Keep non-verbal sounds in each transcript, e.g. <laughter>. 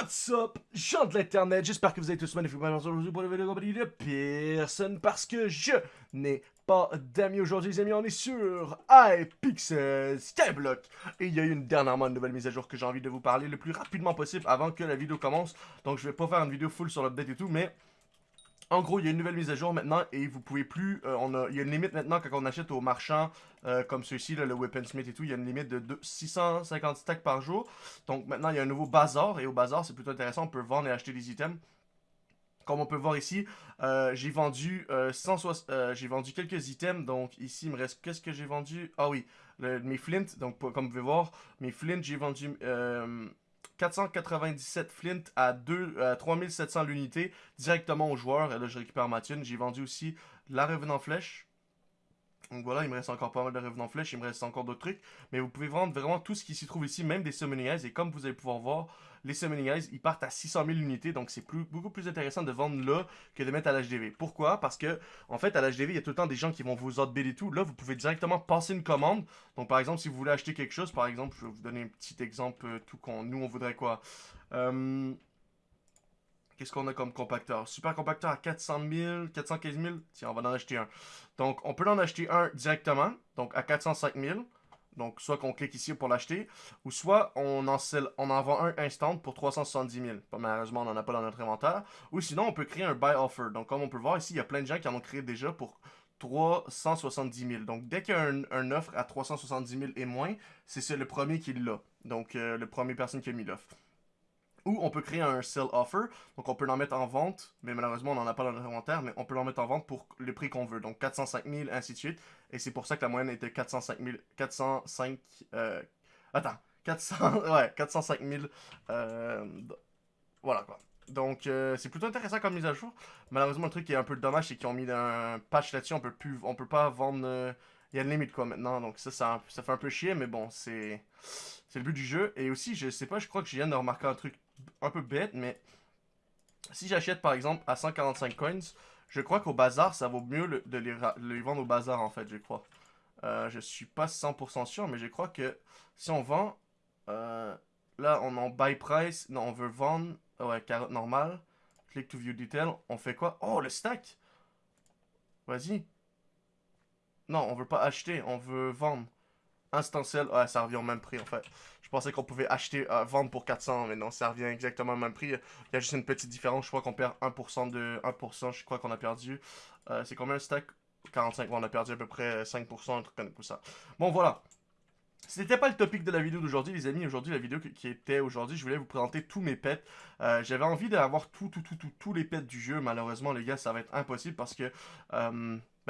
What's up, gens de l'internet, j'espère que vous avez tous magnifiquement aujourd'hui pour la vidéo de personne parce que je n'ai pas d'amis aujourd'hui les amis, on est sur iPixel Skyblock. Et il y a eu une dernièrement une nouvelle mise à jour que j'ai envie de vous parler le plus rapidement possible avant que la vidéo commence. Donc je vais pas faire une vidéo full sur l'update et tout mais en gros, il y a une nouvelle mise à jour maintenant et vous pouvez plus. Euh, on a, il y a une limite maintenant quand on achète au marchand euh, comme ceux-ci, le Weaponsmith et tout. Il y a une limite de 650 stacks par jour. Donc maintenant, il y a un nouveau bazar et au bazar, c'est plutôt intéressant. On peut vendre et acheter des items. Comme on peut voir ici, euh, j'ai vendu, j'ai vendu quelques items. Donc ici, il me reste. Qu'est-ce que j'ai vendu? Ah oui, mes flint. Donc comme vous pouvez voir, mes flint, j'ai vendu 497 flint à, 2, 3700 l'unité directement aux joueurs. Et là, je récupère ma thune. J'ai vendu aussi la revenant flèche. Donc voilà, il me reste encore pas mal de revenants flèches, il me reste encore d'autres trucs. Mais vous pouvez vendre vraiment tout ce qui s'y trouve ici, même des summoning eyes. Et comme vous allez pouvoir voir, les summoning eyes, ils partent à 600 000 unités. Donc c'est beaucoup plus intéressant de vendre là que de mettre à l'HDV. Pourquoi? Parce que, en fait, à l'HDV, il y a tout le temps des gens qui vont vous outbid et tout. Là, vous pouvez directement passer une commande. Donc par exemple, si vous voulez acheter quelque chose, par exemple, je vais vous donner un petit exemple, euh, tout qu'on, nous, on voudrait quoi? Euh, Qu'est-ce qu'on a comme compacteur? Super compacteur à 400 000, 415 000. Tiens, on va en acheter un. Donc, on peut en acheter un directement, donc à 405 000. Donc, soit qu'on clique ici pour l'acheter, ou soit on en, vend un instant pour 370 000. Malheureusement, on n'en a pas dans notre inventaire. Ou sinon, on peut créer un buy offer. Donc, comme on peut voir ici, il y a plein de gens qui en ont créé déjà pour 370 000. Donc, dès qu'il y a un, offre à 370 000 et moins, c'est le premier qui l'a. Donc, euh, le premier personne qui a mis l'offre. Ou on peut créer un sell offer, donc on peut l'en mettre en vente, mais malheureusement on n'en a pas dans l'inventaire, mais on peut l'en mettre en vente pour le prix qu'on veut, donc 405 000, ainsi de suite. Et c'est pour ça que la moyenne était 405 000, 405, euh, attends, 400, <laughs> ouais, 405 000, euh, voilà quoi. Donc euh, c'est plutôt intéressant comme mise à jour. Malheureusement le truc qui est un peu dommage, c'est qu'ils ont mis un patch là-dessus, on peut plus, on peut pas vendre, euh, il y a une limite quoi maintenant, donc ça, ça, fait un peu chier, mais bon, c'est... C'est le but du jeu. Et aussi, je sais pas, je crois que je viens de remarquer un truc un peu bête, mais si j'achète par exemple à 145 coins, je crois qu'au bazar, ça vaut mieux de les, vendre au bazar en fait, je crois. Euh, je suis pas 100% sûr, mais je crois que si on vend, euh, là on en buy price, non on veut vendre, ouais, carotte normale, click to view detail, on fait quoi? Oh, le stack Vas-y. Non, on veut pas acheter, on veut vendre. Instanciel, ouais, ça revient au même prix en fait. Je pensais qu'on pouvait acheter, euh, vendre pour 400, mais non, ça revient exactement au même prix. Il y a juste une petite différence, je crois qu'on perd 1% de 1%, je crois qu'on a perdu. Euh, c'est combien un stack? 45, on a perdu à peu près 5%, un truc comme ça. Bon, voilà. C'était pas le topic de la vidéo d'aujourd'hui, les amis. Aujourd'hui, la vidéo qui était aujourd'hui, je voulais vous présenter tous mes pets. Euh, j'avais envie d'avoir tout, tout, tout, tout, tous les pets du jeu. Malheureusement, les gars, ça va être impossible parce que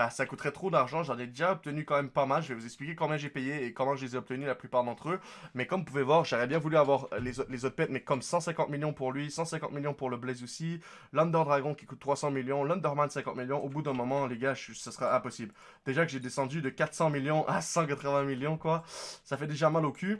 bah, ça coûterait trop d'argent. J'en ai déjà obtenu quand même pas mal. Je vais vous expliquer combien j'ai payé et comment je les ai obtenus la plupart d'entre eux. Mais comme vous pouvez voir, j'aurais bien voulu avoir les, les, autres pets, mais comme 150 millions pour lui, 150 millions pour le Blaze aussi, l'Under Dragon qui coûte 300 millions, l'Underman 50 millions. Au bout d'un moment, les gars, ce sera impossible. Déjà que j'ai descendu de 400 millions à 180 millions, quoi. Ça fait déjà mal au cul.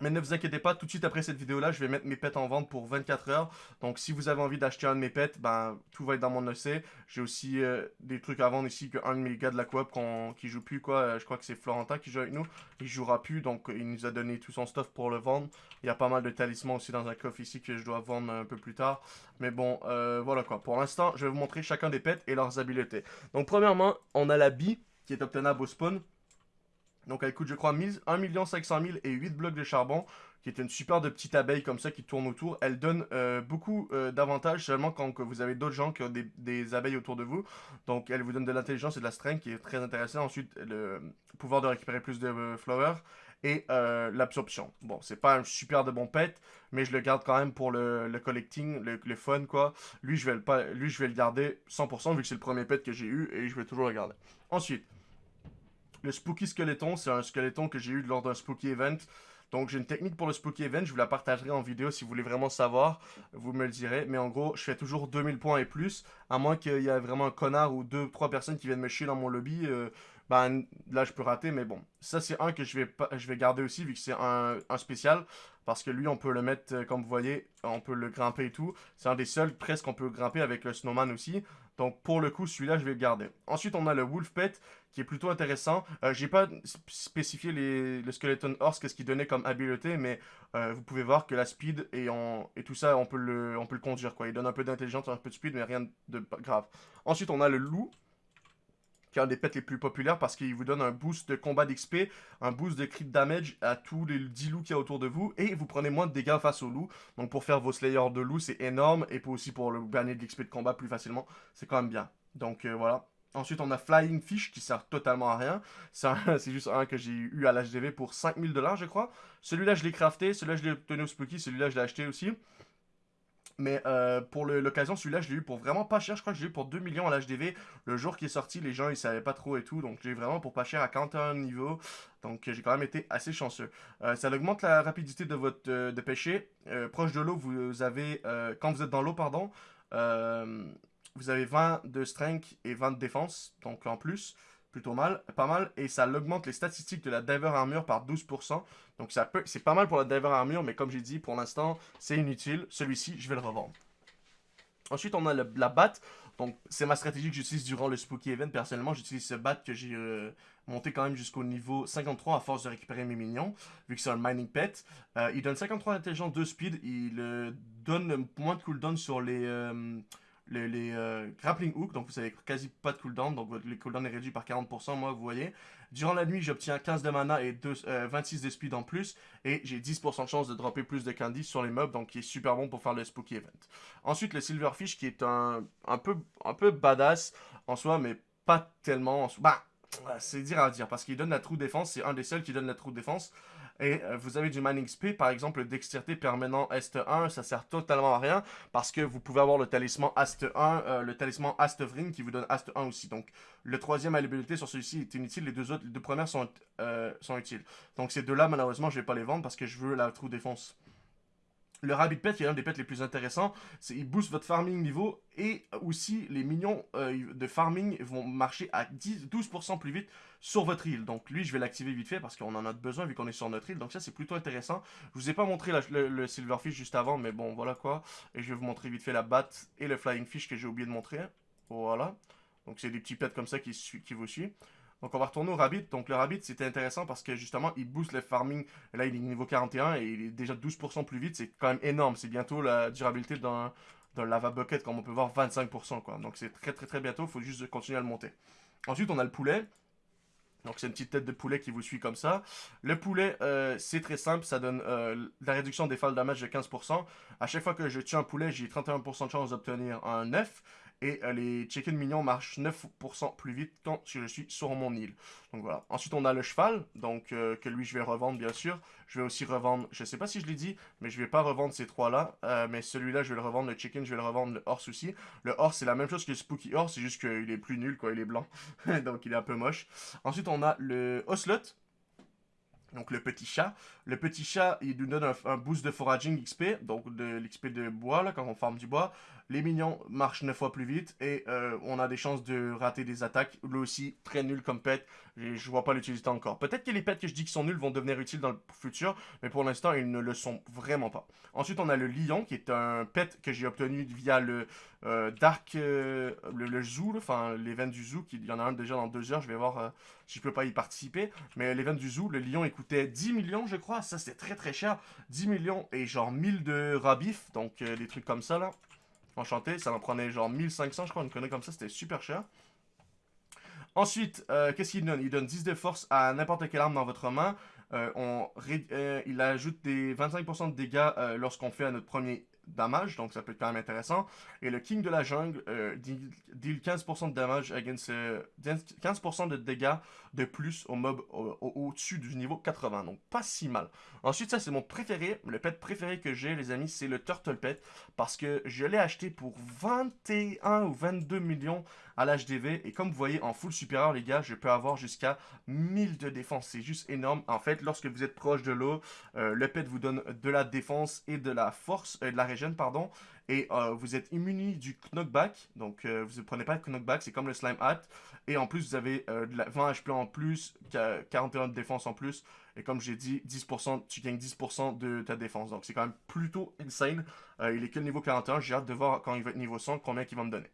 Mais ne vous inquiétez pas, tout de suite après cette vidéo-là, je vais mettre mes pets en vente pour 24 heures. Donc si vous avez envie d'acheter un de mes pets, ben tout va être dans mon OC. J'ai aussi euh, des trucs à vendre ici qu'un de mes gars de la coop qui joue plus, quoi. Euh, je crois que c'est Florentin qui joue avec nous. Il jouera plus, donc il nous a donné tout son stuff pour le vendre. Il y a pas mal de talismans aussi dans un coffre ici que je dois vendre un peu plus tard. Mais bon, euh, voilà quoi. Pour l'instant, je vais vous montrer chacun des pets et leurs habiletés. Donc premièrement, on a la bee qui est obtenable au spawn. Donc elle coûte, je crois, 1 500 000 et 8 blocs de charbon, qui est une super de petite abeille comme ça qui tourne autour. Elle donne euh, beaucoup euh, d'avantages seulement quand vous avez d'autres gens qui ont des, abeilles autour de vous. Donc elle vous donne de l'intelligence et de la strength qui est très intéressant. Ensuite, le pouvoir de récupérer plus de euh, flowers et l'absorption. Bon, c'est pas un super de bon pet, mais je le garde quand même pour le, collecting, le, fun quoi. Lui je, vais le lui, je vais le garder 100% vu que c'est le premier pet que j'ai eu et je vais toujours le garder. Ensuite, le Spooky Skeleton, c'est un skeleton que j'ai eu lors d'un Spooky Event. Donc j'ai une technique pour le Spooky Event, je vous la partagerai en vidéo si vous voulez vraiment savoir, vous me le direz. Mais en gros, je fais toujours 2000 points et plus, à moins qu'il y ait vraiment un connard ou deux, trois personnes qui viennent me chier dans mon lobby. Euh, ben là je peux rater, mais bon. Ça c'est un que je vais, je vais garder aussi vu que c'est un, un, spécial. Parce que lui on peut le mettre, euh, comme vous voyez, on peut le grimper et tout. C'est un des seuls presque qu'on peut grimper avec le snowman aussi. Donc pour le coup celui-là je vais le garder. Ensuite on a le wolf pet qui est plutôt intéressant. Euh, J'ai pas spécifié le skeleton horse, qu'est-ce qu'il donnait comme habileté, mais euh, vous pouvez voir que la speed et, tout ça, on peut, le, on peut le conduire. Quoi. Il donne un peu d'intelligence, un peu de speed, mais rien de grave. Ensuite, on a le loup, qui est un des pets les plus populaires parce qu'il vous donne un boost de combat d'XP, un boost de crit damage à tous les 10 loups qu'il y a autour de vous, et vous prenez moins de dégâts face aux loups. Donc pour faire vos slayers de loups, c'est énorme, et aussi pour le gagner de l'XP de combat plus facilement, c'est quand même bien. Donc euh, voilà. Ensuite, on a Flying Fish qui sert totalement à rien. C'est <laughs> juste un que j'ai eu à l'HDV pour 5000 dollars, je crois. Celui-là, je l'ai crafté. Celui-là, je l'ai obtenu au Spooky. Celui-là, je l'ai acheté aussi. Mais euh, pour l'occasion, celui-là, je l'ai eu pour vraiment pas cher. Je crois que je l'ai eu pour 2 millions à l'HDV. Le jour qui est sorti, les gens, ils savaient pas trop et tout. Donc, j'ai vraiment pour pas cher à 41 niveaux. Donc, j'ai quand même été assez chanceux. Euh, ça augmente la rapidité de votre euh, de pêcher. proche de l'eau, vous avez... quand vous êtes dans l'eau, pardon, vous avez 20 de strength et 20 de défense. Donc, en plus plutôt mal, pas mal, et ça augmente les statistiques de la Diver Armure par 12%. Donc c'est pas mal pour la Diver Armure, mais comme j'ai dit, pour l'instant, c'est inutile. Celui-ci, je vais le revendre. Ensuite, on a la batte. Donc, c'est ma stratégie que j'utilise durant le Spooky Event. Personnellement, j'utilise ce bat que j'ai euh, monté quand même jusqu'au niveau 53 à force de récupérer mes minions, vu que c'est un mining pet. Euh, il donne 53 d'intelligence, 2 speed. Il euh, donne moins de cooldown sur les les, euh, grappling hook, donc vous avez quasi pas de cooldown, donc votre, cooldown est réduit par 40%, moi vous voyez. Durant la nuit, j'obtiens 15 de mana et 26 euh, de speed en plus, et j'ai 10% de chance de dropper plus de candy sur les mobs, donc qui est super bon pour faire le spooky event. Ensuite, le silverfish qui est un, un, peu, un peu badass en soi, mais pas tellement... En soi. Bah, c'est dire à dire, parce qu'il donne la true défense, c'est un des seuls qui donne la true défense. Et euh, vous avez du mining speed, par exemple, le dextérité permanent Est 1, ça sert totalement à rien, parce que vous pouvez avoir le talisman Ast 1, euh, le talisman Astvrin qui vous donne Ast 1 aussi. Donc, le troisième à sur celui-ci est inutile, les deux autres, les deux premières sont, euh, sont utiles. Donc, ces deux-là, malheureusement, je vais pas les vendre, parce que je veux la true défense. Le Rabbit Pet, qui est un des pets les plus intéressants, c'est il booste votre farming niveau et aussi les minions euh, de farming vont marcher à 10, 12% plus vite sur votre île. Donc lui, je vais l'activer vite fait parce qu'on en a besoin vu qu'on est sur notre île. Donc ça, c'est plutôt intéressant. Je vous ai pas montré le, Silverfish juste avant, mais bon, voilà quoi. Et je vais vous montrer vite fait la batte et le Flying Fish que j'ai oublié de montrer. Voilà. Donc c'est des petits pets comme ça qui, qui vous suivent. Donc on va retourner au Rabbit. Donc le Rabbit, c'était intéressant parce que justement, il booste le farming. Là, il est niveau 41 et il est déjà 12% plus vite. C'est quand même énorme. C'est bientôt la durabilité d'un lava bucket, comme on peut voir, 25%. Quoi. Donc c'est très très très bientôt. Il faut juste continuer à le monter. Ensuite, on a le poulet. Donc c'est une petite tête de poulet qui vous suit comme ça. Le poulet, euh, c'est très simple, ça donne euh, la réduction des fall damage de 15%. À chaque fois que je tue un poulet, j'ai 31% de chance d'obtenir un 9. Et les chicken mignons marchent 9% plus vite quand je suis sur mon île. Donc voilà. Ensuite, on a le cheval, donc euh, que lui, je vais revendre, bien sûr. Je vais aussi revendre, je sais pas si je l'ai dit, mais je vais pas revendre ces trois-là. Euh, mais celui-là, je vais le revendre, le chicken, je vais le revendre, le horse aussi. Le horse, c'est la même chose que le spooky horse, c'est juste qu'il est plus nul, quoi, il est blanc. <laughs> donc il est un peu moche. Ensuite, on a le ocelot. Donc le petit chat. Le petit chat, il nous donne un, boost de foraging XP, donc de l'XP de bois, là, quand on forme du bois. Les minions marchent 9 fois plus vite et euh, on a des chances de rater des attaques. Lui aussi, très nul comme pet. Je vois pas l'utilité encore. Peut-être que les pets que je dis qui sont nuls vont devenir utiles dans le futur, mais pour l'instant, ils ne le sont vraiment pas. Ensuite, on a le lion, qui est un pet que j'ai obtenu via le euh, Dark... Euh, le, zoo, enfin, l'event du zoo. Il y en a un déjà dans deux heures. Je vais voir si je peux pas y participer. Mais l'event du zoo, le lion, il coûtait 10 millions, je crois. Ça, c'était très très cher. 10 millions et genre 1000 de rabif. Donc, des trucs comme ça, là. Enchanté, ça m'en prenait genre 1500, je crois, une connerie comme ça, c'était super cher. Ensuite, euh, qu'est-ce qu'il donne? Il donne 10 de force à n'importe quelle arme dans votre main. Euh, on, euh, il ajoute des 25% de dégâts lorsqu'on fait notre premier damage, donc ça peut être quand même intéressant. Et le King de la jungle euh, deal 15% de damage against 15% de dégâts de plus au mob au-dessus du niveau 80, donc pas si mal. Ensuite, ça c'est mon préféré, le pet préféré que j'ai les amis, c'est le Turtle Pet, parce que je l'ai acheté pour 21 ou 22 millions à l'HDV, et comme vous voyez en full supérieur les gars, je peux avoir jusqu'à 1000 de défense, c'est juste énorme. En fait, lorsque vous êtes proche de l'eau, euh, le pet vous donne de la défense et de la force, euh, de la régénération pardon. Et euh, vous êtes immuni du knockback. Donc, euh, vous ne prenez pas de knockback, c'est comme le slime hat. Et en plus, vous avez de la 20 HP en plus, 41 de défense en plus. Et comme j'ai dit, 10%, tu gagnes 10% de ta défense. Donc, c'est quand même plutôt insane. il est que le niveau 41. J'ai hâte de voir quand il va être niveau 100, combien il va me donner.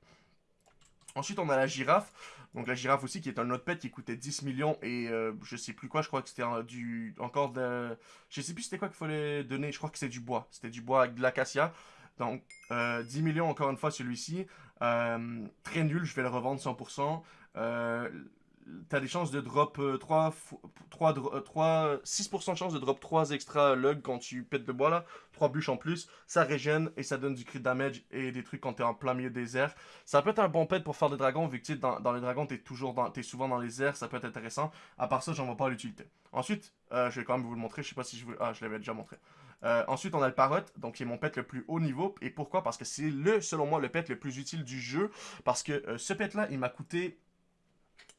Ensuite, on a la girafe. Donc la girafe aussi, qui est un autre pet qui coûtait 10 millions et euh, je sais plus quoi, je crois que c'était du encore de... Je sais plus c'était quoi qu'il fallait donner, je crois que c'est du bois. C'était du bois avec de l'acacia. Donc 10 euh, millions encore une fois celui-ci. Euh, très nul, je vais le revendre 100% t'as des chances de drop 3, 3, 3 6% de chance de drop 3 extra lug quand tu pètes le bois là, 3 bûches en plus, ça régène et ça donne du crit damage et des trucs quand t'es en plein milieu des airs. Ça peut être un bon pet pour faire des dragons, vu que dans, dans les dragons t'es es souvent dans les airs, ça peut être intéressant. À part ça, j'en vois pas l'utilité. Ensuite, euh, je vais quand même vous le montrer, je sais pas si je veux... Ah, je l'avais déjà montré. Euh, ensuite, on a le Parrot, donc qui est mon pet le plus haut niveau. Et pourquoi? Parce que c'est le, selon moi, le pet le plus utile du jeu. Parce que euh, ce pet là, il m'a coûté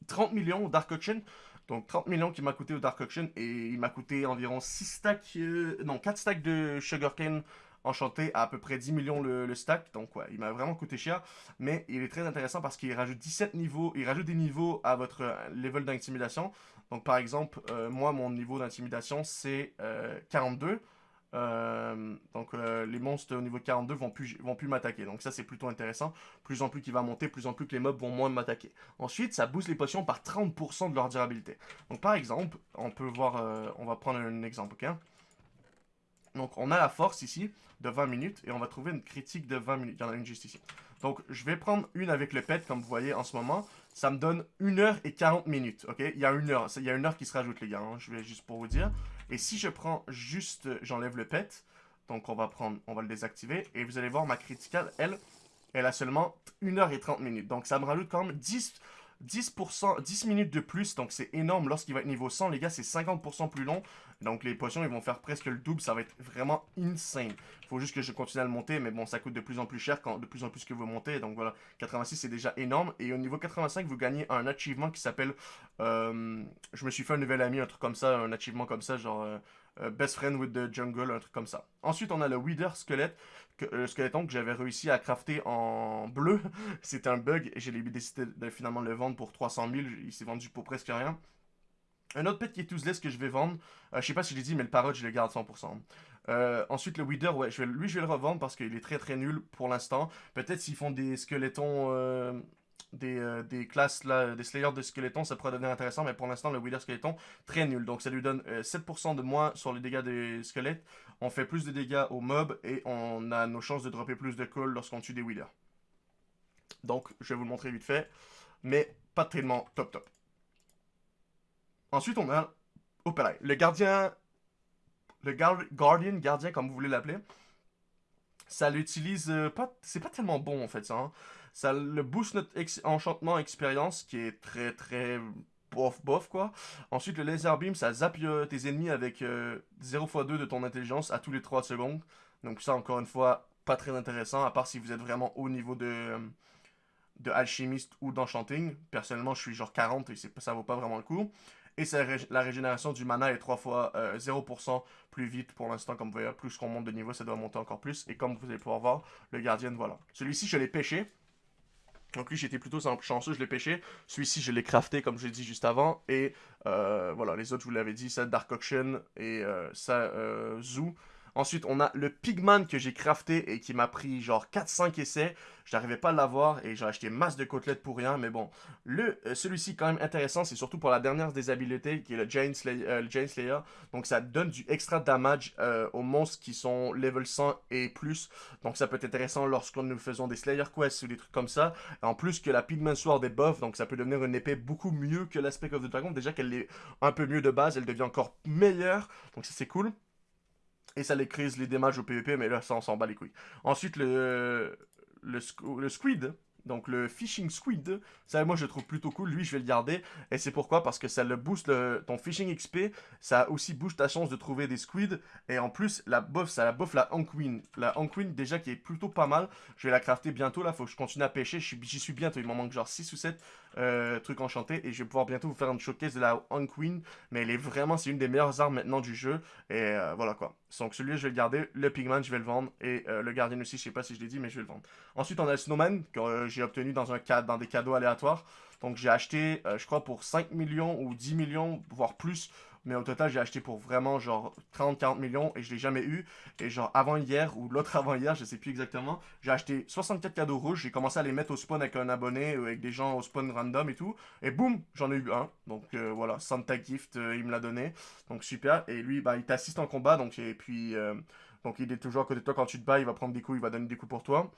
30 millions au Dark Auction. Donc 30 millions qui m'a coûté au Dark Auction et il m'a coûté environ 6 stacks, euh, non 4 stacks de Sugarcane enchanté à à peu près 10 millions le, stack. Donc ouais, il m'a vraiment coûté cher. Mais il est très intéressant parce qu'il rajoute 17 niveaux, il rajoute des niveaux à votre euh, level d'intimidation. Donc par exemple, euh, moi mon niveau d'intimidation c'est 42. Euh, donc euh, les monstres au niveau 42 vont plus, vont plus m'attaquer. Donc ça c'est plutôt intéressant. Plus en plus qu'il va monter, plus en plus que les mobs vont moins m'attaquer. Ensuite ça booste les potions par 30% de leur durabilité. Donc par exemple, on peut voir, euh, on va prendre un exemple, ok? Donc on a la force ici de 20 minutes et on va trouver une critique de 20 minutes. Il y en a une juste ici. Donc je vais prendre une avec le pet comme vous voyez en ce moment. Ça me donne 1 heure et 40 minutes, ok? Il y a une heure, il y a une heure qui se rajoute les gars, hein. je vais juste pour vous dire. Et si je prends juste, j'enlève le pet, donc on va prendre, on va le désactiver, et vous allez voir ma criticale, elle, elle a seulement 1h30 minutes. Donc ça me rajoute quand même 10, 10%, 10 minutes de plus, donc c'est énorme. Lorsqu'il va être niveau 100, les gars, c'est 50% plus long. Donc les potions, ils vont faire presque le double, ça va être vraiment insane. Faut juste que je continue à le monter, mais bon, ça coûte de plus en plus cher quand de plus en plus que vous montez. Donc voilà, 86, c'est déjà énorme. Et au niveau 85, vous gagnez un achievement qui s'appelle... Euh, je me suis fait un nouvel ami, un truc comme ça, un achievement comme ça, genre... Euh, euh, Best Friend with the Jungle, un truc comme ça. Ensuite, on a le Wither Squelette, le skeleton que j'avais réussi à crafter en <laughs> bleu. C'était un bug et j'ai décidé de finalement le vendre pour 300 000. Il s'est vendu pour presque rien. Un autre pet qui est que je vais vendre, euh, je sais pas si je l'ai dit, mais le parrot, je le garde 100%. Euh, ensuite, le Wither, ouais, lui, je vais le revendre parce qu'il est très très nul pour l'instant. Peut-être s'ils font des squelettons, euh, des, des, classes, là, des slayers de squelettons, ça pourrait devenir intéressant, mais pour l'instant, le Wither skeleton, très nul. Donc ça lui donne 7% de moins sur les dégâts des squelettes. On fait plus de dégâts aux mobs et on a nos chances de dropper plus de colle lorsqu'on tue des Withers. Donc, je vais vous le montrer vite fait, mais pas tellement top top. Ensuite, on a Opera. Le gardien... Le Guardian, gardien, comme vous voulez l'appeler. Ça l'utilise euh, pas... C'est pas tellement bon, en fait, ça. Hein. Ça le booste notre enchantement expérience, qui est très, très bof, bof, quoi. Ensuite, le laser beam, ça zappe euh, tes ennemis avec 0 x 2 de ton intelligence à tous les 3 secondes. Donc ça, encore une fois, pas très intéressant, à part si vous êtes vraiment au niveau de, euh, de alchimiste ou d'enchanting. Personnellement, je suis genre 40 et ça vaut pas vraiment le coup. Et la régénération du mana est 3 fois 0% euh, plus vite pour l'instant. Comme vous voyez, plus qu'on monte de niveau, ça doit monter encore plus. Et comme vous allez pouvoir voir, le gardien, voilà. Celui-ci, je l'ai pêché. Donc lui, j'étais plutôt chanceux, je l'ai pêché. Celui-ci, je l'ai crafté, comme je l'ai dit juste avant. Et euh, voilà, les autres, vous l'avais dit, ça Dark Auction et euh, ça Zoo. Ensuite, on a le Pigman que j'ai crafté et qui m'a pris genre 4-5 essais. Je n'arrivais pas à l'avoir et j'ai acheté masse de côtelettes pour rien. Mais bon, le euh, celui-ci quand même intéressant, c'est surtout pour la dernière des habiletés qui est le Giant euh, Slayer. Donc ça donne du extra damage euh, aux monstres qui sont level 100 et plus. Donc ça peut être intéressant lorsqu'on nous faisons des Slayer Quests ou des trucs comme ça. En plus que la Pigman Sword est buff, donc ça peut devenir une épée beaucoup mieux que l'Aspect of the Dragon. Déjà qu'elle est un peu mieux de base, elle devient encore meilleure. Donc ça c'est cool. Et ça les crise les damages au PvP, mais là, ça, on s'en bat les couilles. Ensuite, le, le, le squid, donc le Fishing Squid, ça moi je le trouve plutôt cool, lui je vais le garder. Et c'est pourquoi? Parce que ça le booste ton Fishing XP, ça aussi booste ta chance de trouver des squids. Et en plus, la buff, ça la buff la Anquin. La Anquin déjà qui est plutôt pas mal. Je vais la crafter bientôt là, faut que je continue à pêcher. J'y suis, bientôt, il m'en manque genre 6 ou 7 euh, truc enchanté. Et je vais pouvoir bientôt vous faire une showcase de la On Queen. Mais elle est vraiment, c'est une des meilleures armes maintenant du jeu. Et euh, voilà quoi. Donc celui-là, je vais le garder. Le Pigman, je vais le vendre. Et euh, le Guardian aussi, je sais pas si je l'ai dit, mais je vais le vendre. Ensuite, on a le Snowman, que j'ai obtenu dans, un cadre, dans des cadeaux aléatoires. Donc j'ai acheté, je crois, pour 5 millions ou 10 millions, voire plus, mais au total, j'ai acheté pour vraiment genre 30-40 millions et je l'ai jamais eu. Et genre avant hier ou l'autre avant hier, je sais plus exactement, j'ai acheté 64 cadeaux rouges. J'ai commencé à les mettre au spawn avec un abonné, ou avec des gens au spawn random et tout. Et boum, j'en ai eu un. Donc euh, voilà, Santa Gift, euh, il me l'a donné. Donc super. Et lui, bah, il t'assiste en combat. Donc, et puis, euh, donc il est toujours à côté de toi quand tu te bats. Il va prendre des coups, il va donner des coups pour toi.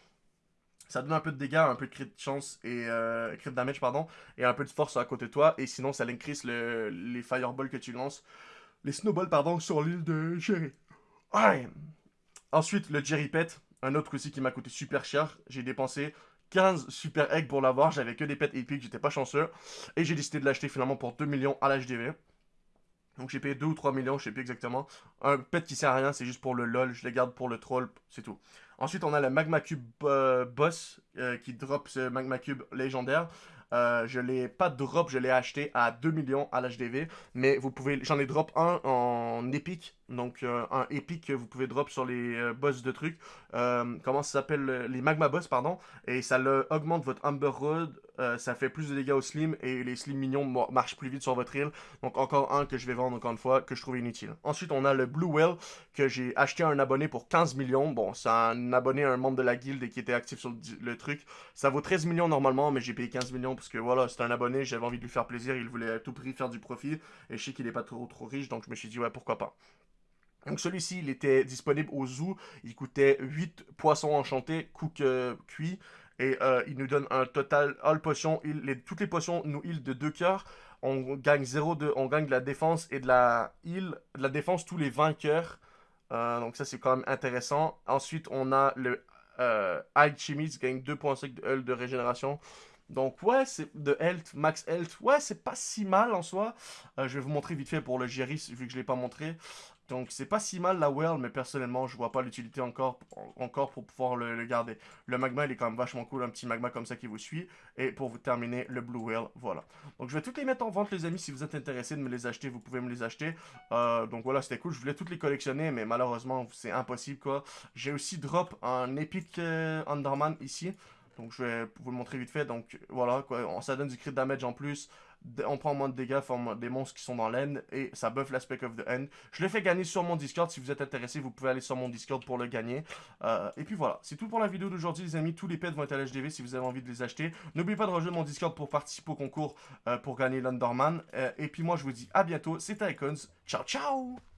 Ça donne un peu de dégâts, un peu de crit de chance et euh, crit damage pardon, et un peu de force à côté de toi. Et sinon, ça increase le, les fireballs que tu lances, les snowballs pardon, sur l'île de Jerry. Ensuite, le Jerry Pet, un autre aussi qui m'a coûté super cher. J'ai dépensé 15 super eggs pour l'avoir. J'avais que des pets épiques, j'étais pas chanceux. Et j'ai décidé de l'acheter finalement pour 2 millions à l'HDV. Donc j'ai payé 2 ou 3 millions, je sais plus exactement. Un pet qui sert à rien, c'est juste pour le lol, je les garde pour le troll, c'est tout. Ensuite, on a le Magma Cube euh, Boss euh, qui drop ce Magma Cube légendaire. Euh, je l'ai pas drop, je l'ai acheté à 2 millions à l'HDV. Mais vous pouvez, j'en ai drop un en épique. Donc un épique que vous pouvez drop sur les boss de trucs. comment ça s'appelle Les Magma Boss, pardon. Et ça le, augmente votre Amber Road euh, ça fait plus de dégâts aux slim et les slim mignons marchent plus vite sur votre île. Donc encore un que je vais vendre encore une fois, que je trouve inutile. Ensuite, on a le Blue Whale que j'ai acheté à un abonné pour 15 millions. Bon, c'est un abonné un membre de la guilde et qui était actif sur le, truc. Ça vaut 13 millions normalement, mais j'ai payé 15 millions parce que voilà, c'est un abonné, j'avais envie de lui faire plaisir, il voulait à tout prix faire du profit. Et je sais qu'il est pas trop, trop riche, donc je me suis dit, ouais, pourquoi pas. Donc celui-ci, il était disponible au zoo. Il coûtait 8 poissons enchantés, cook euh, cuit. Et euh, il nous donne un total all potion. toutes les potions nous heal de 2 cœurs. On gagne 0 de, on gagne de la défense et de la heal, de la défense tous les 20 cœurs. Euh, donc ça c'est quand même intéressant. Ensuite on a le euh, High Chimis gagne 2.5 de health de régénération. Donc ouais, c'est de health, max health. Ouais, c'est pas si mal en soi. je vais vous montrer vite fait pour le Geris, vu que je l'ai pas montré. Donc c'est pas si mal la Well, mais personnellement je vois pas l'utilité encore, encore pour pouvoir le, garder. Le magma il est quand même vachement cool, un petit magma comme ça qui vous suit. Et pour vous terminer, le Blue Whale, voilà. Donc je vais toutes les mettre en vente les amis, si vous êtes intéressés de me les acheter, vous pouvez me les acheter. Euh, donc voilà, c'était cool, je voulais toutes les collectionner, mais malheureusement c'est impossible quoi. J'ai aussi drop un Epic euh, Underman ici. Donc je vais vous le montrer vite fait. Donc voilà, quoi, ça donne du crit damage en plus on prend moins de dégâts, forme des monstres qui sont dans l'end, et ça buff l'aspect of the end. Je l'ai fait gagner sur mon Discord, si vous êtes intéressé, vous pouvez aller sur mon Discord pour le gagner. Euh, et puis voilà, c'est tout pour la vidéo d'aujourd'hui les amis, tous les pets vont être à l'HDV si vous avez envie de les acheter. N'oubliez pas de rejoindre mon Discord pour participer au concours euh, pour gagner l'Underman. Euh, et puis moi je vous dis à bientôt, c'était Icons, ciao ciao